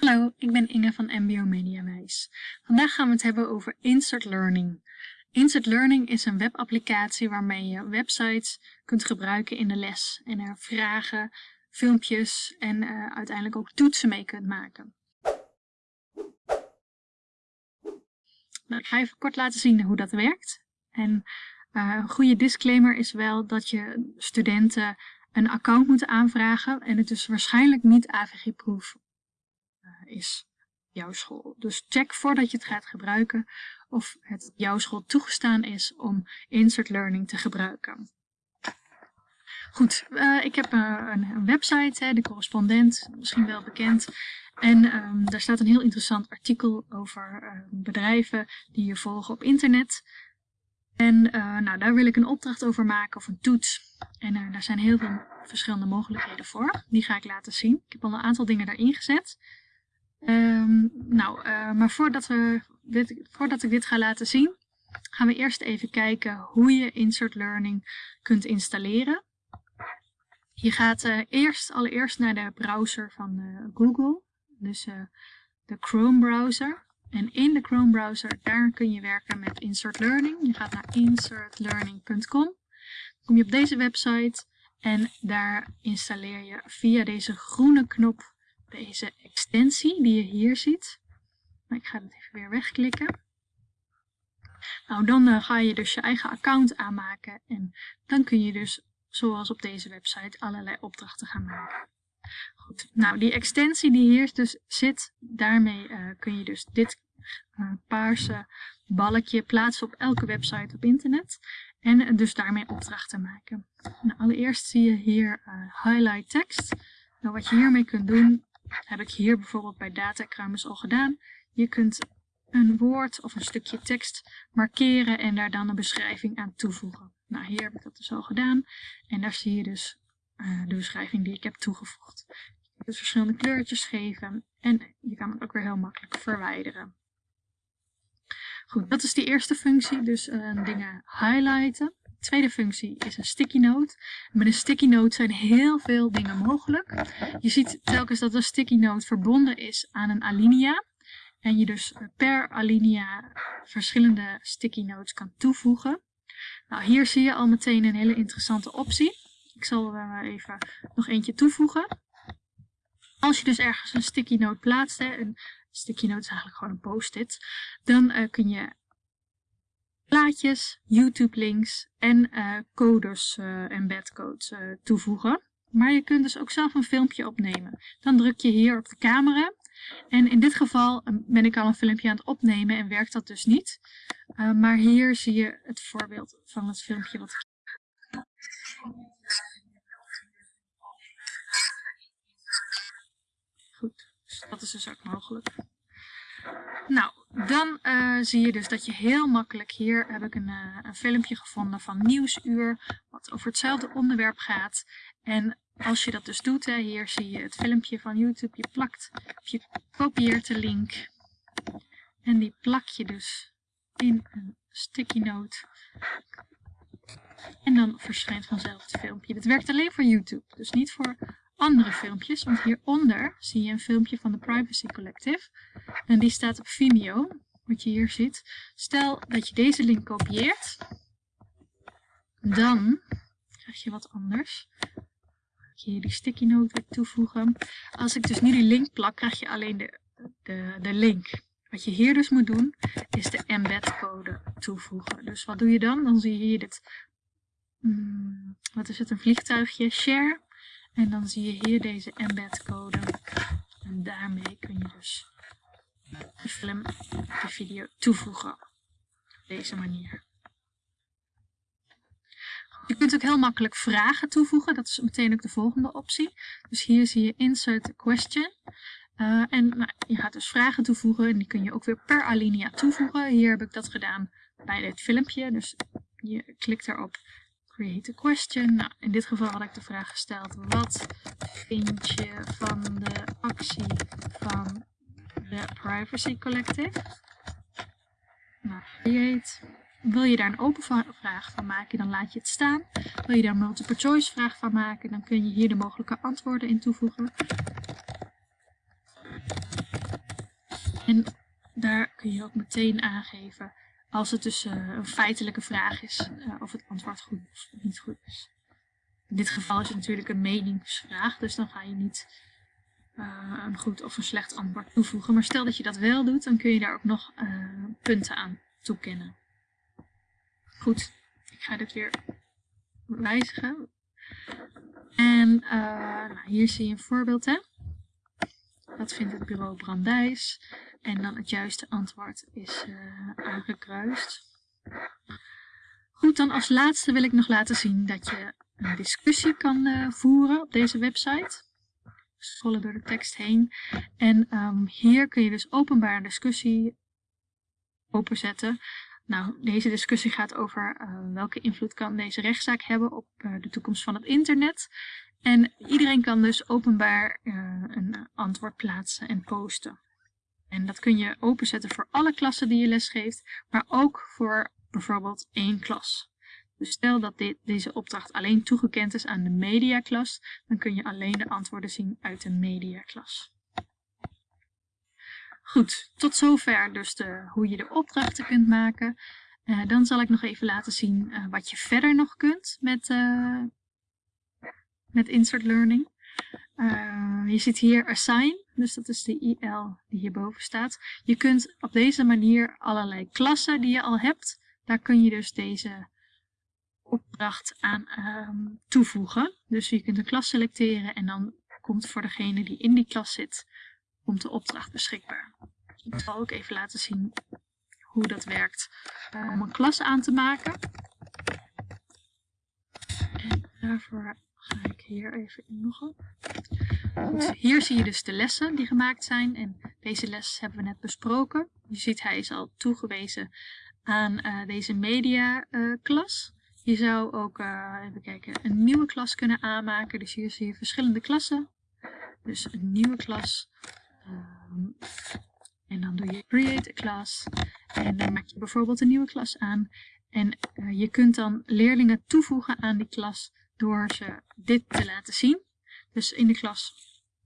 Hallo, ik ben Inge van MBO Mediawijs. Vandaag gaan we het hebben over Insert Learning. Insert Learning is een webapplicatie waarmee je websites kunt gebruiken in de les en er vragen, filmpjes en uh, uiteindelijk ook toetsen mee kunt maken. Nou, ik ga even kort laten zien hoe dat werkt. En uh, een goede disclaimer is wel dat je studenten een account moeten aanvragen en het dus waarschijnlijk niet AVG-proof is jouw school. Dus check voordat je het gaat gebruiken of het jouw school toegestaan is om Insert Learning te gebruiken. Goed, uh, ik heb een, een, website, hè, de correspondent, misschien wel bekend. En um, daar staat een heel interessant artikel over uh, bedrijven die je volgen op internet. En nou, daar wil ik een opdracht over maken of een toets. En daar zijn heel veel verschillende mogelijkheden voor. Die ga ik laten zien. Ik heb al een aantal dingen daarin gezet. Um, nou, maar voordat, we voordat ik dit ga laten zien, gaan we eerst even kijken hoe je Insert Learning kunt installeren. Je gaat uh, eerst allereerst naar de browser van uh, Google, dus de Chrome browser. En in de Chrome browser, daar kun je werken met Insert Learning. Je gaat naar insertlearning.com. kom je op deze website en daar installeer je via deze groene knop deze extensie die je hier ziet. Ik ga het even weer wegklikken. Nou, dan ga je dus je eigen account aanmaken en dan kun je dus zoals op deze website allerlei opdrachten gaan maken. Goed, nou die extensie die hier dus zit, daarmee uh, kun je dus dit uh, paarse balkje plaatsen op elke website op internet en dus daarmee opdrachten maken. Nou, allereerst zie je hier highlight tekst. Nou, wat je hiermee kunt doen, heb ik hier bijvoorbeeld bij Datacruimers al gedaan. Je kunt een woord of een stukje tekst markeren en daar dan een beschrijving aan toevoegen. Nou, hier heb ik dat dus al gedaan. En daar zie je dus uh, de beschrijving die ik heb toegevoegd. Je kunt dus verschillende kleurtjes geven en je kan het ook weer heel makkelijk verwijderen. Goed, dat is die eerste functie, dus uh, dingen highlighten. De tweede functie is een sticky note. met een sticky note zijn heel veel dingen mogelijk. Je ziet telkens dat een sticky note verbonden is aan een alinea. En je dus per alinea verschillende sticky notes kan toevoegen. Nou, hier zie je al meteen een hele interessante optie. Ik zal er even nog eentje toevoegen. Als je dus ergens een sticky note plaatst, hè, een sticky note is eigenlijk gewoon een post-it, dan uh, kun je plaatjes, YouTube links en uh, codes uh, en bedcodes toevoegen. Maar je kunt dus ook zelf een filmpje opnemen. Dan druk je hier op de camera en in dit geval ehm, ben ik al een filmpje aan het opnemen en werkt dat dus niet. Uh, maar hier zie je het voorbeeld van het filmpje wat ik... Goed, dus dat is dus ook mogelijk. Nou, dan uh, zie je dus dat je heel makkelijk, hier heb ik een, uh, een filmpje gevonden van Nieuwsuur, wat over hetzelfde onderwerp gaat. En als je dat dus doet, hè, hier zie je het filmpje van YouTube, je plakt, je kopieert de link en die plak je dus in een sticky note. En dan verschijnt vanzelf het filmpje. Dit werkt alleen voor YouTube, dus niet voor andere filmpjes. Want hieronder zie je een filmpje van de Privacy Collective. En die staat op Vimeo, wat je hier ziet. Stel dat je deze link kopieert. Dan krijg je wat anders hier die sticky note toevoegen. Als ik dus nu die link plak, krijg je alleen de, de, de link. Wat je hier dus moet doen, is de embed code toevoegen. Dus wat doe je dan? Dan zie je hier dit, hmm, wat is het, een vliegtuigje, share. En dan zie je hier deze embed code. En daarmee kun je dus de film, de video toevoegen. Op deze manier. Je kunt ook heel makkelijk vragen toevoegen. Dat is meteen ook de volgende optie. Dus hier zie je insert question. Uh, en nou, je gaat dus vragen toevoegen en die kun je ook weer per alinea toevoegen. Hier heb ik dat gedaan bij dit filmpje. Dus je klikt erop create a question. Nou, in dit geval had ik de vraag gesteld. Wat vind je van de actie van de Privacy Collective? Nou, create wil je daar een open vraag van maken, dan laat je het staan. Wil je daar een multiple choice vraag van maken, dan kun je hier de mogelijke antwoorden in toevoegen. En daar kun je ook meteen aangeven als het dus uh, een feitelijke vraag is uh, of het antwoord goed of niet goed is. In dit geval is het natuurlijk een meningsvraag, dus dan ga je niet uh, een goed of een slecht antwoord toevoegen. Maar stel dat je dat wel doet, dan kun je daar ook nog punten aan toekennen. Goed, ik ga dit weer wijzigen. En nou, hier zie je een voorbeeld. Hè? Dat vindt het bureau Brandijs. En dan het juiste antwoord is uh, aangekruist. Goed, dan als laatste wil ik nog laten zien dat je een discussie kan uh, voeren op deze website. Scrollen door de tekst heen. En um, hier kun je dus openbaar discussie openzetten. Nou, deze discussie gaat over uh, welke invloed kan deze rechtszaak hebben op de toekomst van het internet. En iedereen kan dus openbaar een antwoord plaatsen en posten. En dat kun je openzetten voor alle klassen die je lesgeeft, maar ook voor bijvoorbeeld één klas. Dus stel dat dit, deze opdracht alleen toegekend is aan de mediaklas, dan kun je alleen de antwoorden zien uit de mediaklas. Goed, tot zover dus de, hoe je de opdrachten kunt maken. Uh, dan zal ik nog even laten zien uh, wat je verder nog kunt met, uh, met Insert Learning. je ziet hier Assign. Dus dat is de IL die hierboven staat. Je kunt op deze manier allerlei klassen die je al hebt, daar kun je dus deze opdracht aan um, toevoegen. Dus je kunt een klas selecteren en dan komt voor degene die in die klas zit, komt de opdracht beschikbaar. Ik zal ook even laten zien hoe dat werkt uh, om een klas aan te maken. En daarvoor ga ik hier even inloggen. Goed, hier zie je dus de lessen die gemaakt zijn en deze les hebben we net besproken. Je ziet hij is al toegewezen aan uh, deze media uh, klas. Je zou ook, even kijken, een nieuwe klas kunnen aanmaken. Dus hier zie je verschillende klassen. Dus een nieuwe klas. Um, en dan doe je create a class. En dan maak je bijvoorbeeld een nieuwe klas aan. En je kunt dan leerlingen toevoegen aan die klas door ze dit te laten zien. Dus in de klas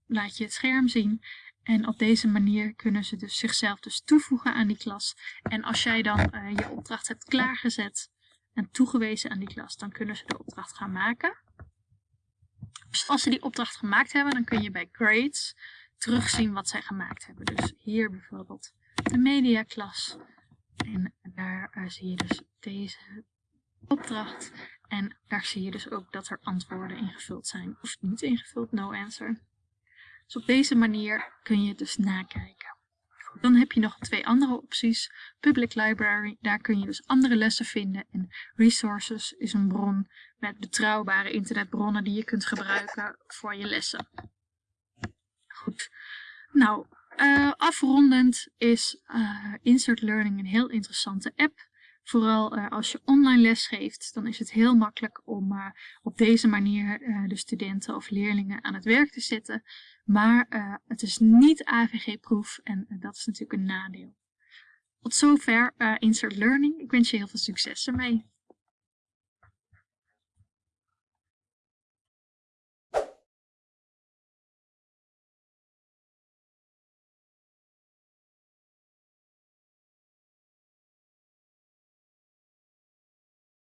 laat je het scherm zien en op deze manier kunnen ze dus zichzelf dus toevoegen aan die klas. En als jij dan uh, je opdracht hebt klaargezet en toegewezen aan die klas, dan kunnen ze de opdracht gaan maken. Dus als ze die opdracht gemaakt hebben, dan kun je bij grades terugzien wat zij gemaakt hebben. Dus hier bijvoorbeeld de media klas. En daar uh, zie je dus deze opdracht. En daar zie je dus ook dat er antwoorden ingevuld zijn of niet ingevuld, no answer. Dus op deze manier kun je het dus nakijken. Dan heb je nog twee andere opties. Public Library, daar kun je dus andere lessen vinden. En Resources is een bron met betrouwbare internetbronnen die je kunt gebruiken voor je lessen. Goed, nou uh, afrondend is uh, Insert Learning een heel interessante app. Vooral uh, als je online les geeft, dan is het heel makkelijk om op deze manier de studenten of leerlingen aan het werk te zetten. Maar het is niet AVG-proef en dat is natuurlijk een nadeel. Tot zover Insert Learning. Ik wens je heel veel succes ermee.